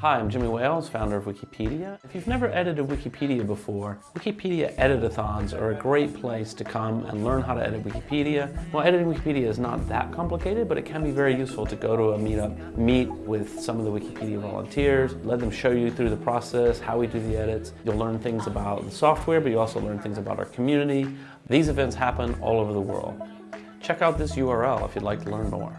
Hi, I'm Jimmy Wales, founder of Wikipedia. If you've never edited Wikipedia before, Wikipedia editathons are a great place to come and learn how to edit Wikipedia. While editing Wikipedia is not that complicated, but it can be very useful to go to a meetup, meet with some of the Wikipedia volunteers, let them show you through the process, how we do the edits. You'll learn things about the software, but you also learn things about our community. These events happen all over the world. Check out this URL if you'd like to learn more.